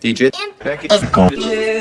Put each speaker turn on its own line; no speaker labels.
DJ.
Becky.
Of.